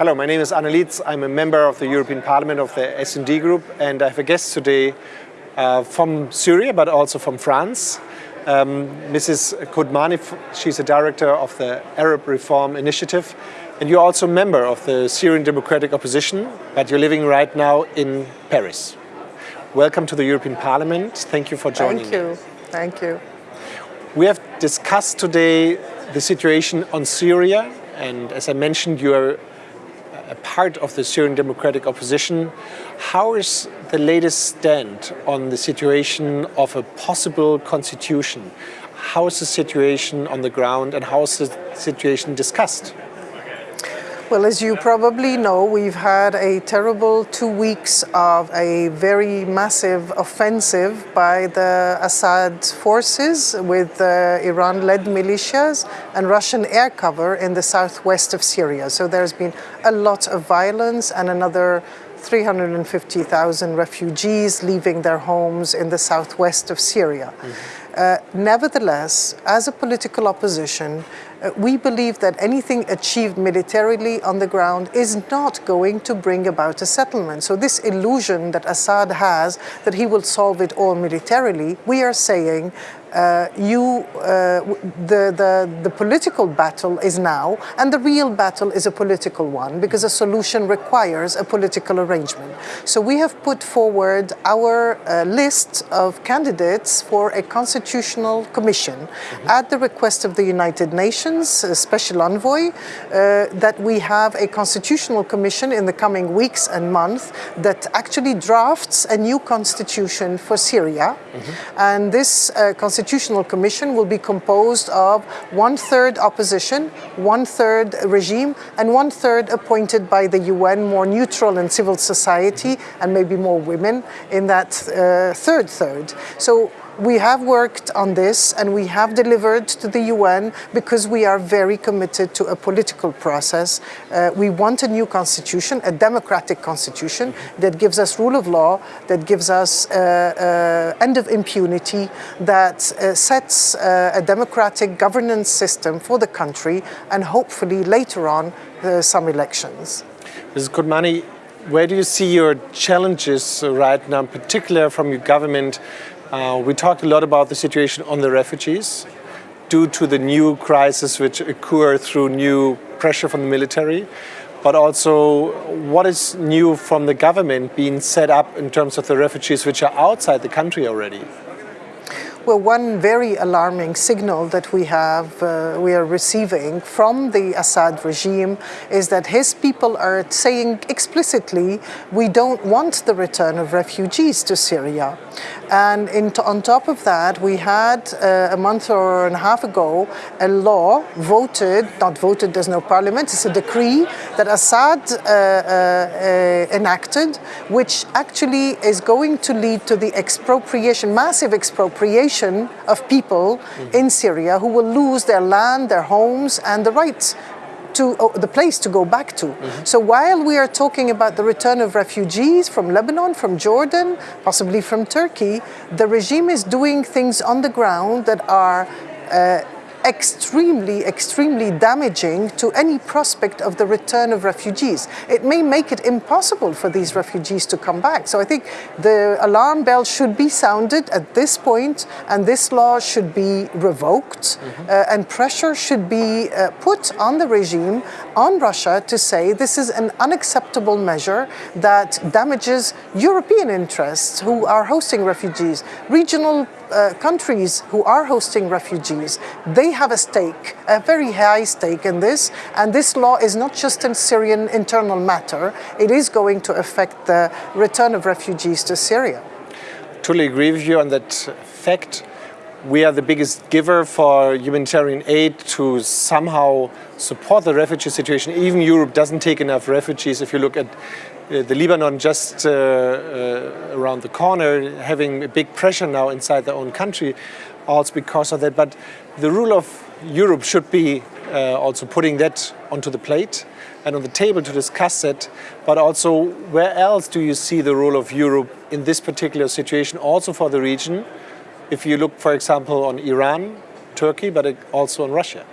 Hello, my name is Arne Lietz. I'm a member of the European Parliament of the S&D Group and I have a guest today uh, from Syria but also from France. Um, Mrs. Kodmani, she's a director of the Arab Reform Initiative and you're also a member of the Syrian Democratic Opposition but you're living right now in Paris. Welcome to the European Parliament. Thank you for joining Thank you. Thank you. We have discussed today the situation on Syria and as I mentioned you are a part of the Syrian Democratic Opposition. How is the latest stand on the situation of a possible constitution? How is the situation on the ground and how is the situation discussed? Well, as you probably know, we've had a terrible two weeks of a very massive offensive by the Assad forces with uh, Iran-led militias and Russian air cover in the southwest of Syria. So there's been a lot of violence and another 350,000 refugees leaving their homes in the southwest of Syria. Mm -hmm. uh, nevertheless, as a political opposition, uh, we believe that anything achieved militarily on the ground is not going to bring about a settlement. So this illusion that Assad has that he will solve it all militarily, we are saying uh, you, uh, the, the, the political battle is now, and the real battle is a political one, because a solution requires a political arrangement. So we have put forward our uh, list of candidates for a constitutional commission mm -hmm. at the request of the United Nations, a special envoy, uh, that we have a constitutional commission in the coming weeks and months that actually drafts a new constitution for Syria. Mm -hmm. And this uh, Constitutional Commission will be composed of one-third opposition, one-third regime, and one-third appointed by the UN, more neutral and civil society, and maybe more women in that uh, third third. So we have worked on this and we have delivered to the UN because we are very committed to a political process. Uh, we want a new constitution, a democratic constitution that gives us rule of law, that gives us uh, uh, end of impunity, that uh, sets uh, a democratic governance system for the country and hopefully later on uh, some elections. Mrs. Kodmani, where do you see your challenges right now, in particular from your government uh, we talked a lot about the situation on the refugees due to the new crisis which occur through new pressure from the military, but also what is new from the government being set up in terms of the refugees which are outside the country already. Well, one very alarming signal that we have, uh, we are receiving from the Assad regime is that his people are saying explicitly, we don't want the return of refugees to Syria. And in, on top of that, we had uh, a month or a half ago a law voted, not voted, there's no parliament, it's a decree that Assad uh, uh, uh enacted, which actually is going to lead to the expropriation, massive expropriation of people mm in Syria who will lose their land, their homes, and the rights to oh, the place to go back to. Mm -hmm. So while we are talking about the return of refugees from Lebanon, from Jordan, possibly from Turkey, the regime is doing things on the ground that are uh, extremely, extremely damaging to any prospect of the return of refugees. It may make it impossible for these refugees to come back. So I think the alarm bell should be sounded at this point and this law should be revoked mm -hmm. uh, and pressure should be uh, put on the regime, on Russia to say this is an unacceptable measure that damages European interests who are hosting refugees, regional uh, countries who are hosting refugees, they have a stake, a very high stake in this, and this law is not just a Syrian internal matter, it is going to affect the return of refugees to Syria. Totally agree with you on that fact. We are the biggest giver for humanitarian aid to somehow support the refugee situation. Even Europe doesn't take enough refugees. If you look at the Lebanon just uh, uh, around the corner having a big pressure now inside their own country, also because of that. But the rule of Europe should be also putting that onto the plate and on the table to discuss it, but also where else do you see the role of Europe in this particular situation, also for the region, if you look, for example, on Iran, Turkey, but also on Russia?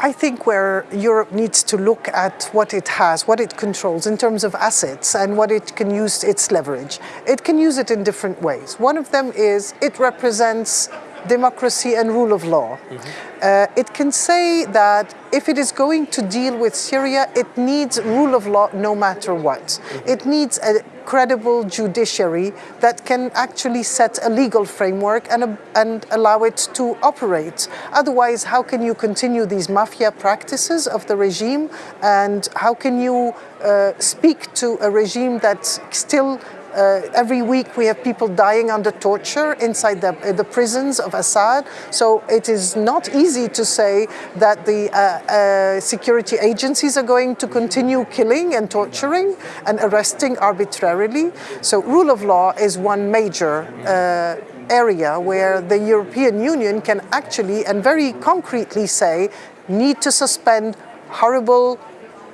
I think where Europe needs to look at what it has, what it controls in terms of assets and what it can use its leverage. It can use it in different ways. One of them is it represents democracy and rule of law. Mm -hmm. uh, it can say that if it is going to deal with Syria, it needs rule of law no matter what. Mm -hmm. It needs a credible judiciary that can actually set a legal framework and, and allow it to operate. Otherwise, how can you continue these mafia practices of the regime and how can you uh, speak to a regime that still uh, every week we have people dying under torture inside the, uh, the, prisons of Assad. So it is not easy to say that the uh, uh, security agencies are going to continue killing and torturing and arresting arbitrarily. So rule of law is one major uh, area where the European Union can actually and very concretely say need to suspend horrible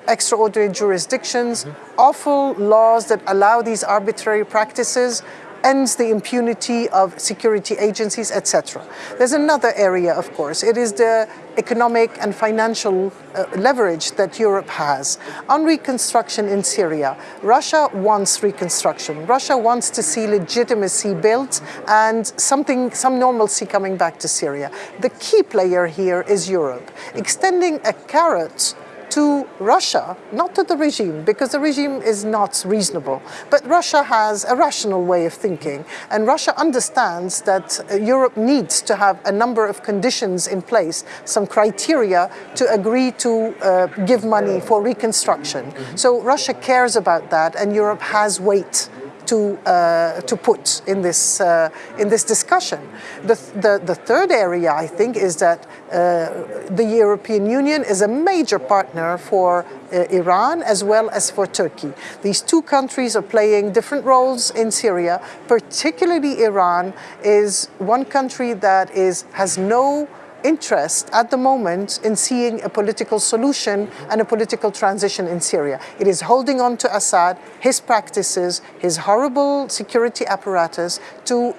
extraordinary jurisdictions, mm -hmm. awful laws that allow these arbitrary practices, ends the impunity of security agencies, etc. There's another area, of course. It is the economic and financial uh, leverage that Europe has. On reconstruction in Syria, Russia wants reconstruction. Russia wants to see legitimacy built and something, some normalcy coming back to Syria. The key player here is Europe. Extending a carrot to Russia, not to the regime, because the regime is not reasonable. But Russia has a rational way of thinking, and Russia understands that uh, Europe needs to have a number of conditions in place, some criteria to agree to uh, give money for reconstruction. Mm -hmm. So Russia cares about that, and Europe has weight to, uh, to put in this, uh, in this discussion. The, the, the, third area, I think, is that uh, the European Union is a major partner for uh, Iran as well as for Turkey. These two countries are playing different roles in Syria, particularly Iran is one country that is, has no interest at the moment in seeing a political solution and a political transition in Syria. It is holding on to Assad, his practices, his horrible security apparatus to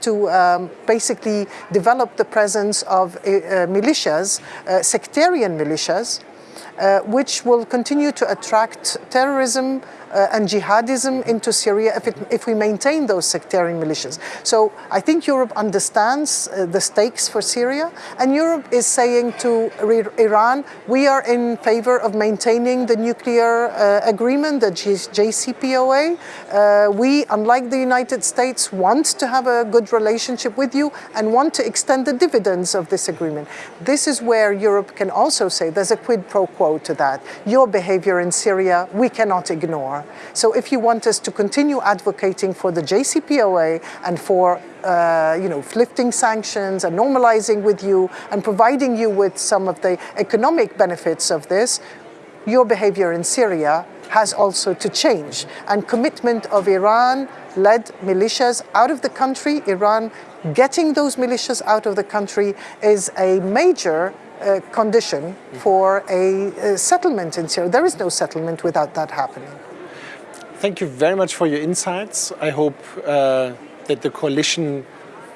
to um, basically develop the presence of uh, militias, uh, sectarian militias, uh, which will continue to attract terrorism, uh, and jihadism into Syria if, it, if we maintain those sectarian militias. So I think Europe understands uh, the stakes for Syria and Europe is saying to Iran, we are in favor of maintaining the nuclear uh, agreement, the JCPOA. Uh, we, unlike the United States, want to have a good relationship with you and want to extend the dividends of this agreement. This is where Europe can also say there's a quid pro quo to that. Your behavior in Syria, we cannot ignore. So if you want us to continue advocating for the JCPOA and for uh, you know, lifting sanctions and normalizing with you and providing you with some of the economic benefits of this, your behavior in Syria has also to change. And commitment of Iran-led militias out of the country, Iran getting those militias out of the country is a major uh, condition for a, a settlement in Syria. There is no settlement without that happening. Thank you very much for your insights. I hope uh, that the coalition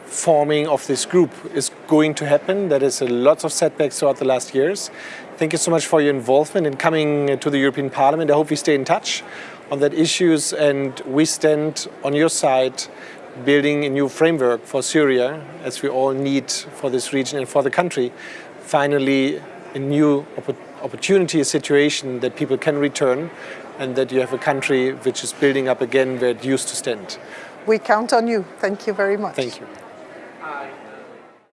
forming of this group is going to happen. There is a lots of setbacks throughout the last years. Thank you so much for your involvement in coming to the European Parliament. I hope we stay in touch on that issues and we stand on your side building a new framework for Syria as we all need for this region and for the country. Finally, a new opportunity, a situation that people can return and that you have a country which is building up again where it used to stand. We count on you. Thank you very much. Thank you.